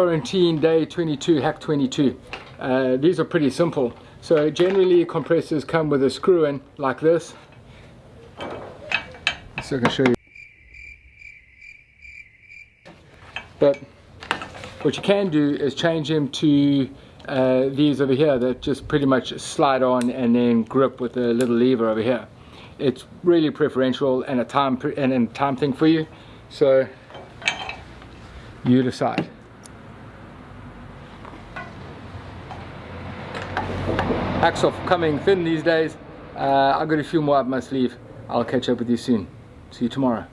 quarantine day 22 hack 22 uh, these are pretty simple. So generally compressors come with a screw in like this. So I can show you. But what you can do is change them to uh, these over here that just pretty much slide on and then grip with a little lever over here. It's really preferential and a time and a time thing for you. So you decide Hacksaw coming thin these days. Uh, I've got a few more up my sleeve. I'll catch up with you soon. See you tomorrow.